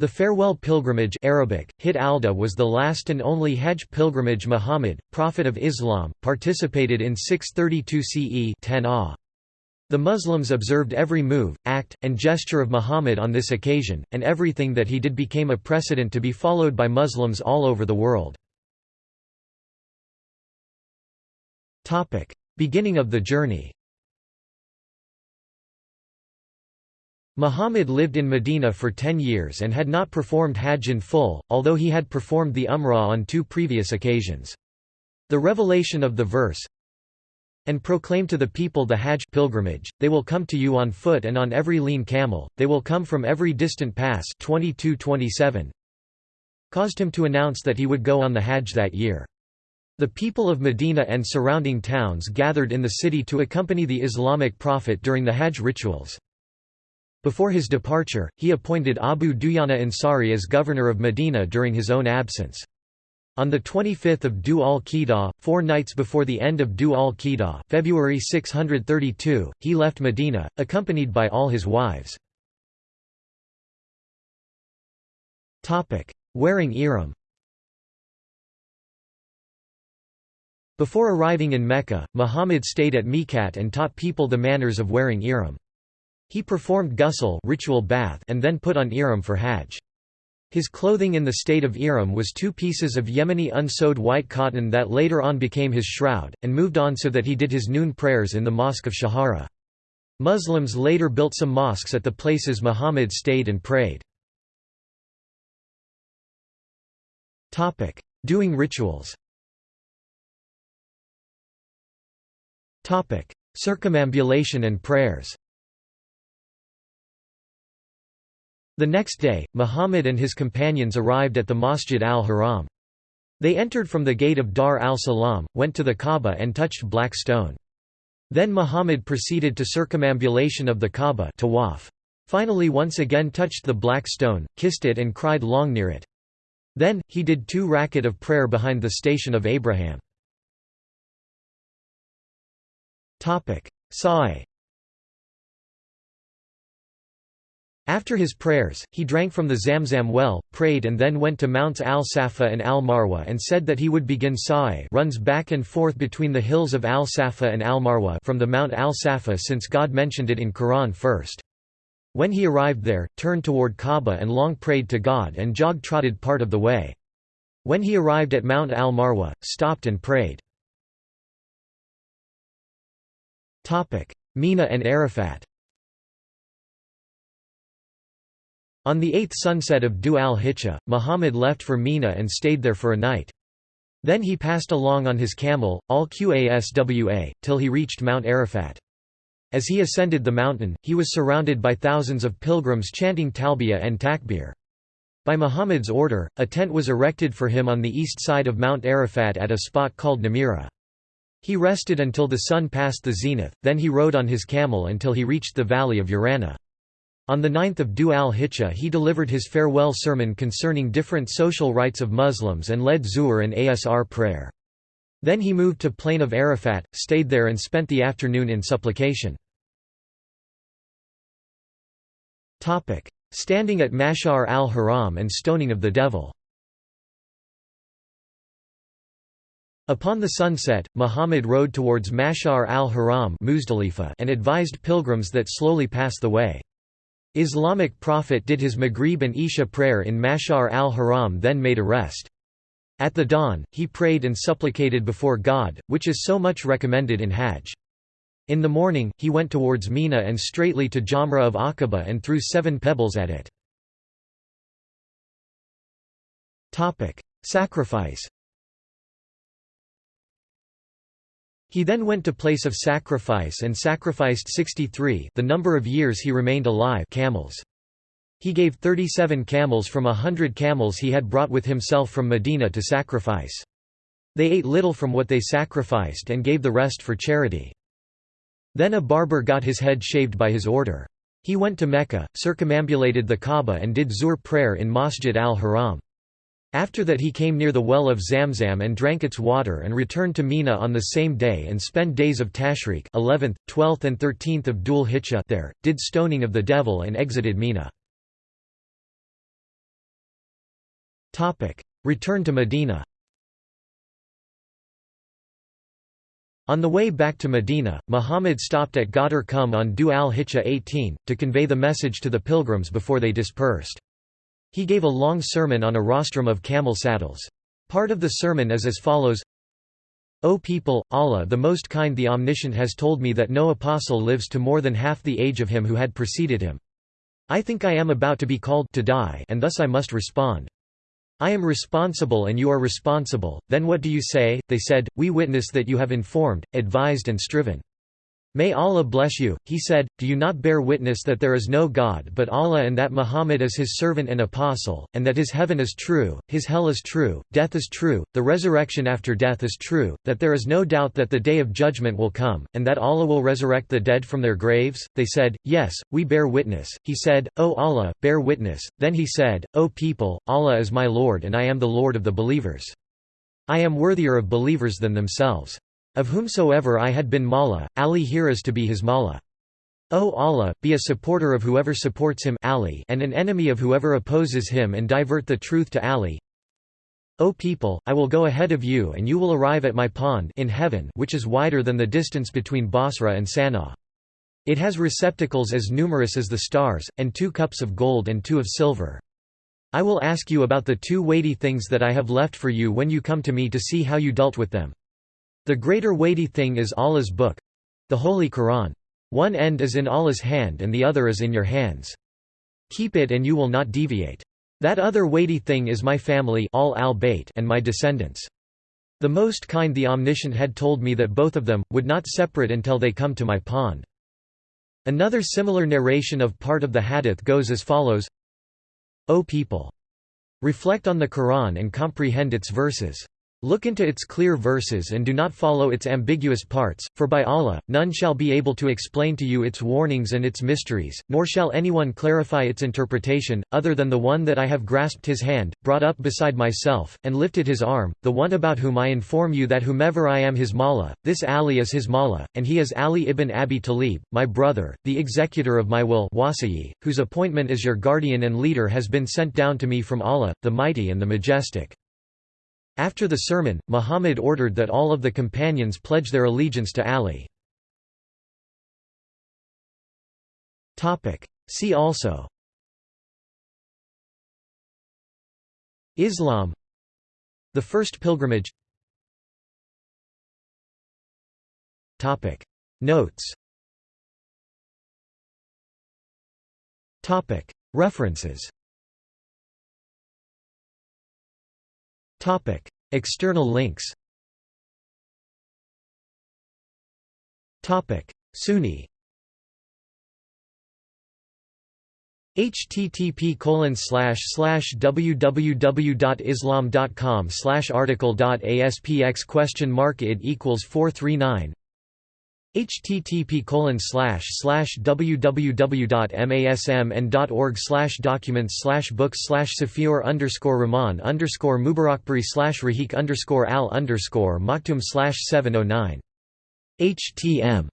The farewell pilgrimage Arabic, Hit Alda was the last and only Hajj pilgrimage Muhammad, Prophet of Islam, participated in 632 CE 10 ah. The Muslims observed every move, act, and gesture of Muhammad on this occasion, and everything that he did became a precedent to be followed by Muslims all over the world. Beginning of the journey Muhammad lived in Medina for ten years and had not performed Hajj in full, although he had performed the Umrah on two previous occasions. The revelation of the verse, and proclaim to the people the Hajj pilgrimage, they will come to you on foot and on every lean camel, they will come from every distant pass 22:27, caused him to announce that he would go on the Hajj that year. The people of Medina and surrounding towns gathered in the city to accompany the Islamic prophet during the Hajj rituals. Before his departure, he appointed Abu Dujana Ansari as governor of Medina during his own absence. On 25 Dhu al-Qidah, four nights before the end of Dhu al-Qidah, February 632, he left Medina, accompanied by all his wives. Wearing ihram Before arriving in Mecca, Muhammad stayed at Miqat and taught people the manners of wearing ihram. He performed ghusl ritual bath and then put on ihram for Hajj. His clothing in the state of ihram was two pieces of Yemeni unsewed white cotton that later on became his shroud, and moved on so that he did his noon prayers in the Mosque of Shajara. Muslims later built some mosques at the places Muhammad stayed and prayed. Doing rituals Circumambulation and prayers The next day, Muhammad and his companions arrived at the Masjid al-Haram. They entered from the gate of Dar al-Salam, went to the Kaaba and touched black stone. Then Muhammad proceeded to circumambulation of the Kaaba tawaf. Finally once again touched the black stone, kissed it and cried long near it. Then, he did two rakat of prayer behind the station of Abraham. Sa'i After his prayers, he drank from the Zamzam well, prayed and then went to Mounts al-Safa and al-Marwa and said that he would begin Sa'i runs back and forth between the hills of al-Safa and al-Marwa from the Mount al-Safa since God mentioned it in Quran first. When he arrived there, turned toward Kaaba and long prayed to God and jog-trotted part of the way. When he arrived at Mount al-Marwa, stopped and prayed. Mina and Arafat On the eighth sunset of Dhu al-Hijjah, Muhammad left for Mina and stayed there for a night. Then he passed along on his camel, al-Qaswa, till he reached Mount Arafat. As he ascended the mountain, he was surrounded by thousands of pilgrims chanting talbiyah and takbir. By Muhammad's order, a tent was erected for him on the east side of Mount Arafat at a spot called Namira. He rested until the sun passed the zenith, then he rode on his camel until he reached the valley of Urana. On the 9 Dhu al-Hijjah he delivered his farewell sermon concerning different social rights of Muslims and led Zuhr and Asr prayer. Then he moved to plain of Arafat, stayed there and spent the afternoon in supplication. Standing at Mash'ar al-Haram and stoning of the devil Upon the sunset, Muhammad rode towards Mash'ar al-Haram and advised pilgrims that slowly pass the way. Islamic prophet did his Maghrib and Isha prayer in Mash'ar al-Haram then made a rest. At the dawn, he prayed and supplicated before God, which is so much recommended in Hajj. In the morning, he went towards Mina and straightly to Jamra of Aqaba and threw seven pebbles at it. Sacrifice He then went to place of sacrifice and sacrificed 63 the number of years he remained alive camels. He gave 37 camels from a hundred camels he had brought with himself from Medina to sacrifice. They ate little from what they sacrificed and gave the rest for charity. Then a barber got his head shaved by his order. He went to Mecca, circumambulated the Kaaba and did Zuhr prayer in Masjid al-Haram. After that he came near the well of Zamzam and drank its water and returned to Mina on the same day and spent days of Tashriq 11th, 12th and 13th of Dhul Hijjah there, did stoning of the devil and exited Mina. Return to Medina On the way back to Medina, Muhammad stopped at Ghadir Khumm on Dhu al-Hijjah 18, to convey the message to the pilgrims before they dispersed. He gave a long sermon on a rostrum of camel saddles. Part of the sermon is as follows O people, Allah the Most Kind the Omniscient has told me that no apostle lives to more than half the age of him who had preceded him. I think I am about to be called to die and thus I must respond. I am responsible and you are responsible, then what do you say? They said, We witness that you have informed, advised and striven. May Allah bless you, he said, do you not bear witness that there is no God but Allah and that Muhammad is his servant and apostle, and that his heaven is true, his hell is true, death is true, the resurrection after death is true, that there is no doubt that the day of judgment will come, and that Allah will resurrect the dead from their graves? They said, Yes, we bear witness. He said, O Allah, bear witness. Then he said, O people, Allah is my Lord and I am the Lord of the believers. I am worthier of believers than themselves. Of whomsoever I had been Mawla, Ali here is to be his Mawla. O Allah, be a supporter of whoever supports him Ali and an enemy of whoever opposes him and divert the truth to Ali. O people, I will go ahead of you and you will arrive at my pond in heaven which is wider than the distance between Basra and Sana'a. It has receptacles as numerous as the stars, and two cups of gold and two of silver. I will ask you about the two weighty things that I have left for you when you come to me to see how you dealt with them. The greater weighty thing is Allah's book—the Holy Quran. One end is in Allah's hand and the other is in your hands. Keep it and you will not deviate. That other weighty thing is my family all al and my descendants. The Most Kind the Omniscient had told me that both of them, would not separate until they come to my pond. Another similar narration of part of the hadith goes as follows O people! Reflect on the Quran and comprehend its verses. Look into its clear verses and do not follow its ambiguous parts, for by Allah, none shall be able to explain to you its warnings and its mysteries, nor shall anyone clarify its interpretation, other than the one that I have grasped his hand, brought up beside myself, and lifted his arm, the one about whom I inform you that whomever I am his Mawla, this Ali is his Mawla, and he is Ali ibn Abi Talib, my brother, the executor of my will wasiyi, whose appointment as your guardian and leader has been sent down to me from Allah, the Mighty and the Majestic. After the sermon, Muhammad ordered that all of the companions pledge their allegiance to Ali. See also. Islam. The First Pilgrimage. Notes. References Topic: External links. Topic: Sunni. http colon slash slash www.islam.com slash article.aspx question mark it equals 439 http www.masmn.org documents books safiur underscore rahman underscore mubarakpuri slash rahik underscore al underscore maktum 709 htm